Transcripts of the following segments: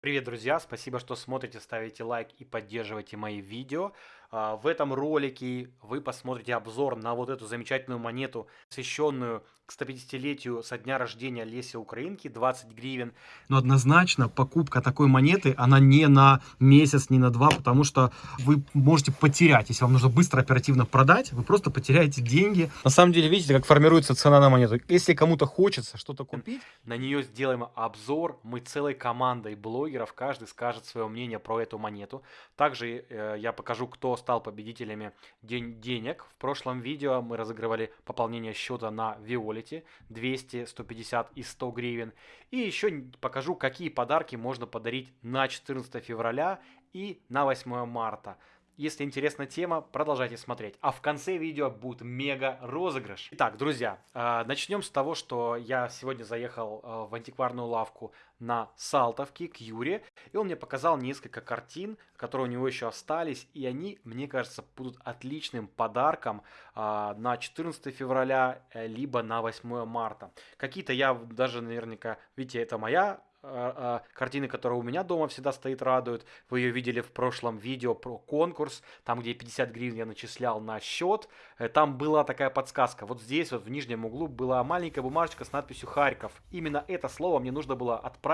Привет, друзья! Спасибо, что смотрите, ставите лайк и поддерживаете мои видео. А, в этом ролике вы посмотрите обзор на вот эту замечательную монету, посвященную к 150-летию со дня рождения Леси Украинки, 20 гривен. Но однозначно покупка такой монеты, она не на месяц, не на два, потому что вы можете потерять. Если вам нужно быстро, оперативно продать, вы просто потеряете деньги. На самом деле, видите, как формируется цена на монету. Если кому-то хочется что-то купить, на нее сделаем обзор. Мы целой командой блогеров, каждый скажет свое мнение про эту монету. Также э, я покажу, кто стал победителями день денег. В прошлом видео мы разыгрывали пополнение счета на Виолете 200, 150 и 100 гривен. И еще покажу, какие подарки можно подарить на 14 февраля и на 8 марта. Если интересна тема, продолжайте смотреть. А в конце видео будет мега розыгрыш. Итак, друзья, а, начнем с того, что я сегодня заехал а, в антикварную лавку на Салтовке к Юре, и он мне показал несколько картин, которые у него еще остались, и они, мне кажется, будут отличным подарком а, на 14 февраля, э, либо на 8 марта. Какие-то я даже наверняка, видите, это моя а, а, картины, которая у меня дома всегда стоит, радуют. Вы ее видели в прошлом видео про конкурс, там, где 50 гривен я начислял на счет. Э, там была такая подсказка. Вот здесь, вот в нижнем углу, была маленькая бумажечка с надписью «Харьков». Именно это слово мне нужно было отправить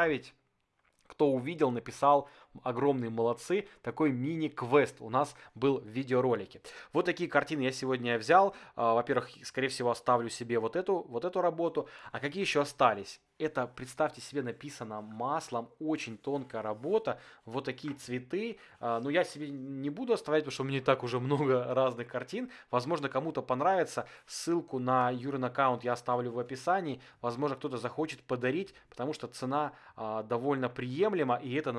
кто увидел, написал огромные молодцы. Такой мини-квест у нас был в видеоролике. Вот такие картины я сегодня взял. А, во-первых, скорее всего, оставлю себе вот эту, вот эту работу. А какие еще остались? Это, представьте себе, написано маслом, очень тонкая работа, вот такие цветы. А, но я себе не буду оставлять, потому что у меня и так уже много разных картин. Возможно, кому-то понравится. Ссылку на Юрин аккаунт я оставлю в описании. Возможно, кто-то захочет подарить, потому что цена а, довольно приемлема, и это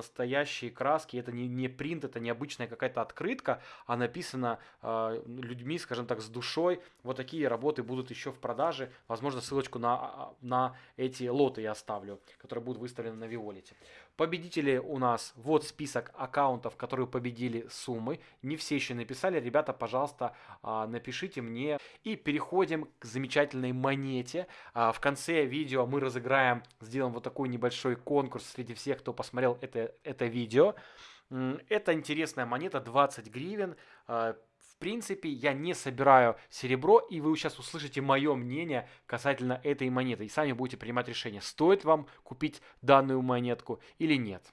настоящие краски, это не, не принт, это не обычная какая-то открытка, а написано а, людьми, скажем так, с душой. Вот такие работы будут еще в продаже. Возможно, ссылочку на, на эти лоты я оставлю, которые будут выставлены на Виолете. Победители у нас, вот список аккаунтов, которые победили суммы. Не все еще написали. Ребята, пожалуйста, а, напишите мне. И переходим к замечательной монете. А, в конце видео мы разыграем, сделаем вот такой небольшой конкурс среди всех, кто посмотрел это, это видео. Это интересная монета, 20 гривен. В принципе, я не собираю серебро, и вы сейчас услышите мое мнение касательно этой монеты. И сами будете принимать решение, стоит вам купить данную монетку или нет.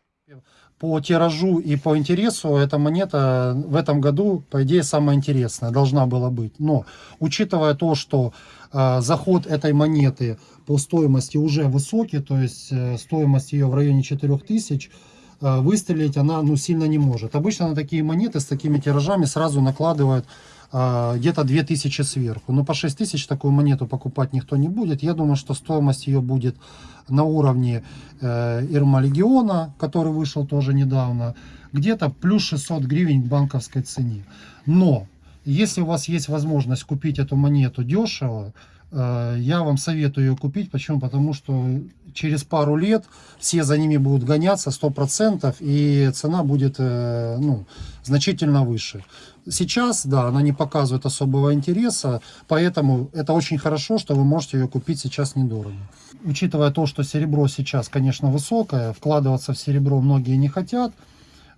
По тиражу и по интересу эта монета в этом году, по идее, самая интересная должна была быть. Но, учитывая то, что э, заход этой монеты по стоимости уже высокий, то есть э, стоимость ее в районе 4000, Э, выстрелить она ну, сильно не может. Обычно на такие монеты с такими тиражами сразу накладывают э, где-то 2000 сверху. Но по 6000 такую монету покупать никто не будет. Я думаю, что стоимость ее будет на уровне э, Ирма Легиона, который вышел тоже недавно, где-то плюс 600 гривен к банковской цене. Но если у вас есть возможность купить эту монету дешево, Э, я вам советую ее купить. Почему? Потому что через пару лет все за ними будут гоняться 100% и цена будет э, ну, значительно выше. Сейчас, да, она не показывает особого интереса, поэтому это очень хорошо, что вы можете ее купить сейчас недорого. Учитывая то, что серебро сейчас, конечно, высокое, вкладываться в серебро многие не хотят,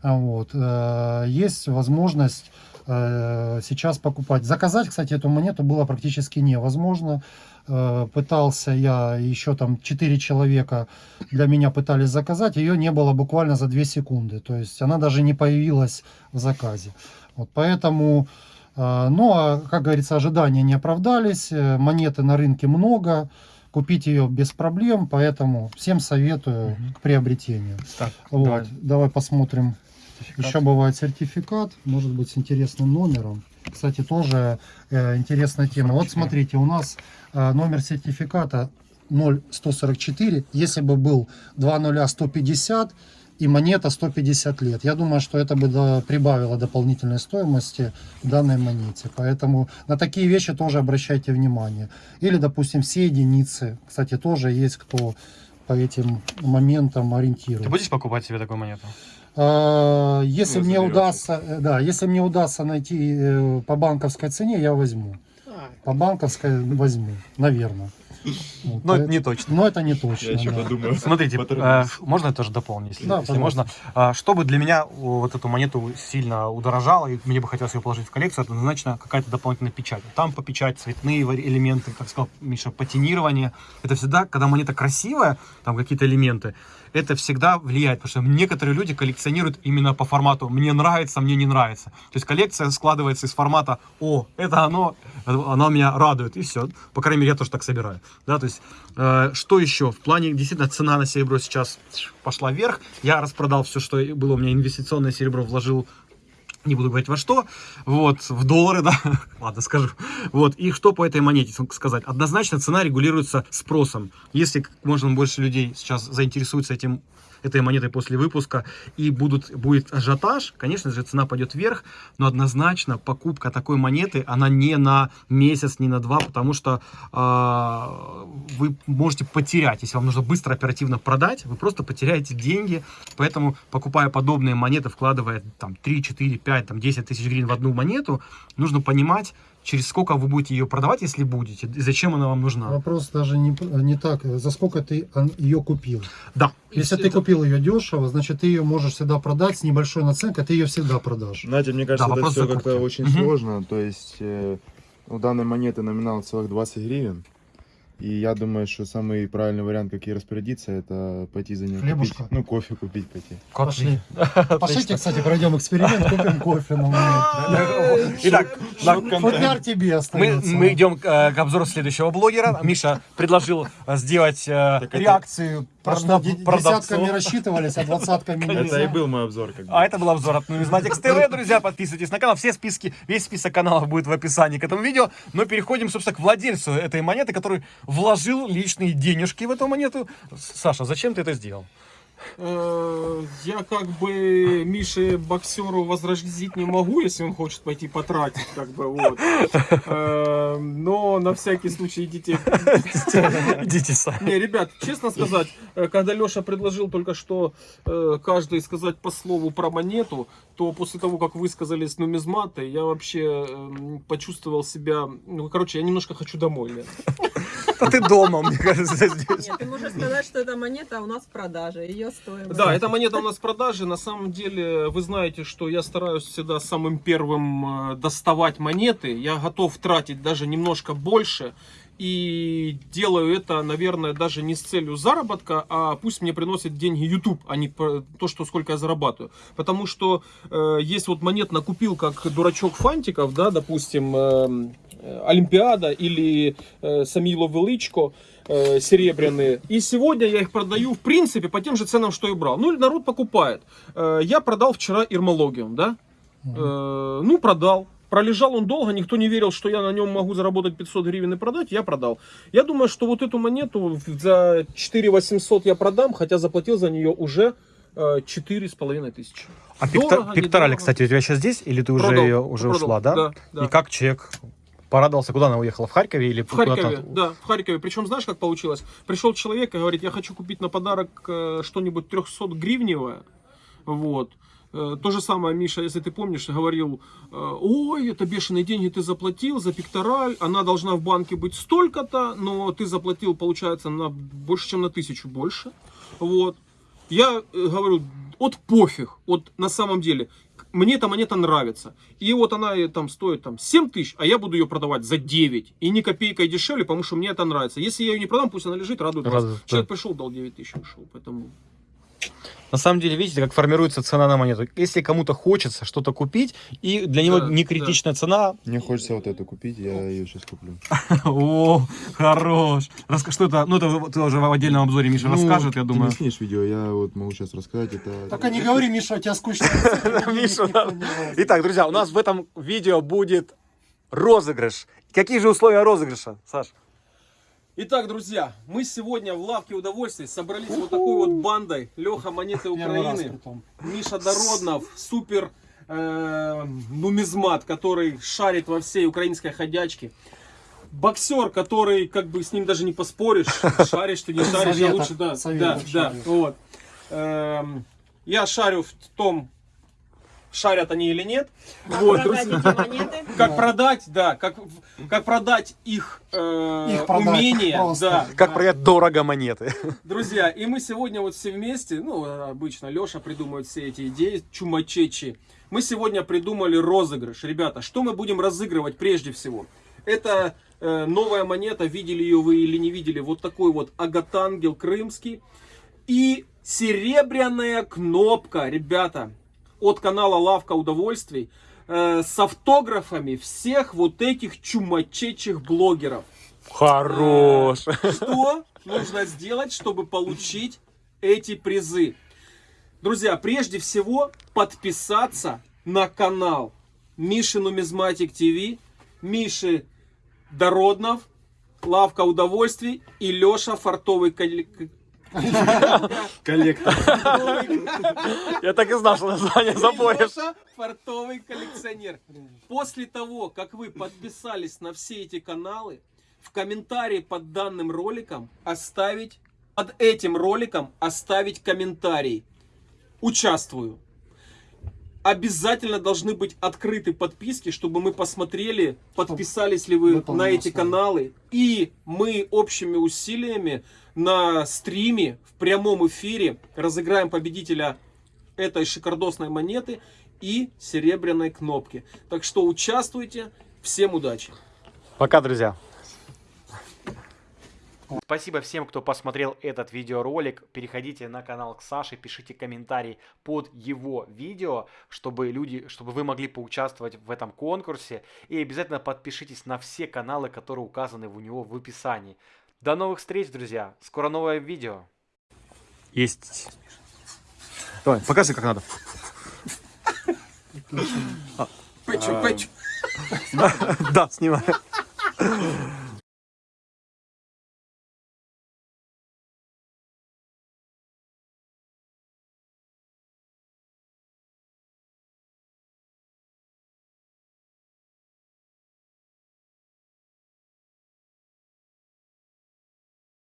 вот, э, есть возможность сейчас покупать. Заказать, кстати, эту монету было практически невозможно. Э, пытался я, еще там 4 человека для меня пытались заказать, ее не было буквально за 2 секунды. То есть она даже не появилась в заказе. Вот поэтому, э, ну а, как говорится, ожидания не оправдались, монеты на рынке много, купить ее без проблем, поэтому всем советую угу. к приобретению. Так, вот, давай. давай посмотрим Сертификат. Еще бывает сертификат, может быть с интересным номером. Кстати, тоже э, интересная тема. Вот смотрите, у нас э, номер сертификата 0144. Если бы был 20150 и монета 150 лет, я думаю, что это бы до, прибавило дополнительной стоимости данной монете. Поэтому на такие вещи тоже обращайте внимание. Или, допустим, все единицы. Кстати, тоже есть кто по этим моментам ориентируется. Ты будешь покупать себе такую монету? А, если мне удастся, э, да, если мне удастся найти э, по банковской цене, я возьму. По банковской возьму, наверное. Вот, Но это поэт- не точно. Но это не точно. Я еще да. подумаю. Смотрите, э, можно я тоже дополню, если, Да, если можно. А, Чтобы для меня о, вот эту монету сильно удорожало, и мне бы хотелось ее положить в коллекцию, это однозначно какая-то дополнительная печать. Там по печать, цветные элементы, как сказал Миша, потенирование. Это всегда, когда монета красивая, там какие-то элементы, это всегда влияет, потому что некоторые люди коллекционируют именно по формату «мне нравится, мне не нравится». То есть коллекция складывается из формата «о, это оно, оно меня радует», и все. По крайней мере, я тоже так собираю. Да, то есть, э, что еще? В плане, действительно, цена на серебро сейчас пошла вверх. Я распродал все, что было у меня инвестиционное серебро, вложил не буду говорить во что, вот, в доллары, да, ладно, скажу. Вот, и что по этой монете сказать? Однозначно цена регулируется спросом. Если как можно больше людей сейчас заинтересуются этим этой монетой после выпуска и будут, будет ажиотаж, конечно же, цена пойдет вверх, но однозначно покупка такой монеты, она не на месяц, не на два, потому что а, вы можете потерять, если вам нужно быстро, оперативно продать, вы просто потеряете деньги, поэтому, покупая подобные монеты, вкладывая там 3, 4, 5, там 10 тысяч гривен в одну монету, нужно понимать, через сколько вы будете ее продавать, если будете, и зачем она вам нужна. Вопрос даже не, не так, за сколько ты ее купил. Да. Если ты купил ее дешево, значит ты ее можешь всегда продать с небольшой наценкой, ты ее всегда продашь. Знаете, мне кажется, Да, это все как-то очень Мгм. сложно. То есть э, у данной монеты номинал целых 20 гривен. И я думаю, что самый правильный вариант, как ей распорядиться, это пойти за ней Хлебушка. купить. Ну, кофе купить пойти. Пошли. Пошлите, кстати, пройдем эксперимент, купим кофе. Итак, Футляр тебе мы, остается. мы идем к, э, к обзору следующего блогера. Миша предложил э, сделать э, реакцию Продавцов. десятками рассчитывались, а двадцатками Это и был мой обзор. А это был обзор от Numismatics TV. Друзья, подписывайтесь на канал. Все списки, весь список каналов будет в описании к этому видео. Но переходим, собственно, к владельцу этой монеты, который вложил личные денежки в эту монету. Саша, зачем ты это сделал? Э, Я как бы Мише боксеру возразить не могу, если он хочет пойти потратить, как бы вот. Э, Но на всякий случай идите. Идите сами. Не, ребят, честно сказать, э, когда Леша предложил только что э, каждый сказать по слову про монету, то после того, как вы сказали с нумизматой, я вообще эм, почувствовал себя, ну, короче, я немножко хочу домой. Лен. А ты дома, мне кажется, здесь. Нет, ты можешь сказать, что эта монета у нас в продаже. Ее стоимость. Да, эта монета у нас в продаже. На самом деле, вы знаете, что я стараюсь всегда самым первым э, доставать монеты. Я готов тратить даже немножко больше. И делаю это, наверное, даже не с целью заработка, а пусть мне приносит деньги YouTube, а не про то, что сколько я зарабатываю. Потому что э, есть вот монет накупил, как дурачок фантиков, да, допустим, э, Олимпиада или э, Самило Величко э, серебряные. И сегодня я их продаю, в принципе, по тем же ценам, что и брал. Ну, народ покупает. Э, я продал вчера Ирмологиум, да? Э, ну, продал. Пролежал он долго, никто не верил, что я на нем могу заработать 500 гривен и продать, я продал. Я думаю, что вот эту монету за 4 800 я продам, хотя заплатил за нее уже э, 4,5 тысячи. А Дорого, пикторали, недорого. кстати, у тебя сейчас здесь? Или ты уже, Продал, ее, уже продал, ушла, да? да, да. И как человек порадовался? Куда она уехала? В Харькове или В Харькове, да, в Харькове. Причем знаешь, как получилось? Пришел человек и говорит, я хочу купить на подарок э, что-нибудь 300 гривневое. Вот. Э, То же самое, Миша, если ты помнишь, говорил, э, ой, это бешеные деньги ты заплатил за пектораль, она должна в банке быть столько-то, но ты заплатил, получается, на больше, чем на тысячу больше. Вот. Я говорю, от пофиг, вот на самом деле, мне эта монета нравится. И вот она там стоит там 7 тысяч, а я буду ее продавать за 9. И ни копейкой дешевле, потому что мне это нравится. Если я ее не продам, пусть она лежит, радует вас. Радует, Человек да. пришел, дал 9 тысяч, ушел. Поэтому На самом деле, видите, как формируется цена на монету. Если кому-то хочется что-то купить, и для него Да, не критичная цена, Мне хочется вот эту купить, я ее сейчас куплю. о, хорош. Что это? Ну, это ты уже в отдельном обзоре Миша Ну, расскажет, я Ты думаю. не снимешь видео, я вот могу сейчас рассказать. Это... Только не говори, Миша, у тебя скучно. Миша, да. Итак, друзья, у нас в этом видео будет розыгрыш. Какие же условия розыгрыша, Саш? Итак, друзья, мы сегодня в лавке удовольствий собрались вот такой вот бандой. Леха Монеты Украины. Миша Дороднов, супер э, нумизмат, который шарит во всей украинской ходячке. Боксер, который, как бы, с ним даже не поспоришь, шаришь ты, не шаришь, я лучше, да, да, да, вот. Эм, я шарю в том, шарят они или нет. Как Вот, продать эти монеты? Как продать, да, как, как продать их, э, Их продать умение, просто. да. Как да. продать дорого монеты. Друзья, и мы сегодня вот все вместе, ну, обычно Леша придумывает все эти идеи, чумачечи. Мы сегодня придумали розыгрыш. Ребята, что мы будем разыгрывать прежде всего? Это э, новая монета, видели ее вы или не видели, вот такой вот агатангел крымский. И серебряная кнопка, ребята, от канала Лавка Удовольствий э, с автографами всех вот этих чумачечих блогеров. Хорош. Что нужно сделать, чтобы получить эти призы? Друзья, прежде всего подписаться на канал Миши Нумизматик ТВ, Миши Дороднов, Лавка Удовольствий и Леша Фартовый Коллектор. Я так и знал, что название запоешь. Леша Фартовый коллекционер. После того, как вы подписались на все эти каналы, в комментарии под данным роликом оставить, под этим роликом оставить комментарий. Участвую. Обязательно должны быть открыты подписки, чтобы мы посмотрели, подписались ли вы Выполнено на эти каналы. И мы общими усилиями на стриме, в прямом эфире разыграем победителя этой шикардосной монеты и серебряной кнопки. Так что участвуйте. Всем удачи. Пока, друзья. Спасибо всем, кто посмотрел этот видеоролик. Переходите на канал к Саше, пишите комментарий под его видео, чтобы люди, чтобы вы могли поучаствовать в этом конкурсе. И обязательно подпишитесь на все каналы, которые указаны у него в описании. До новых встреч, друзья. Скоро новое видео. Есть. Давай, покажи, как надо. Пэчу, пэчу. Да, снимай.